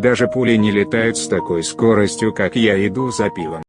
Даже пули не летают с такой скоростью как я иду за пивом.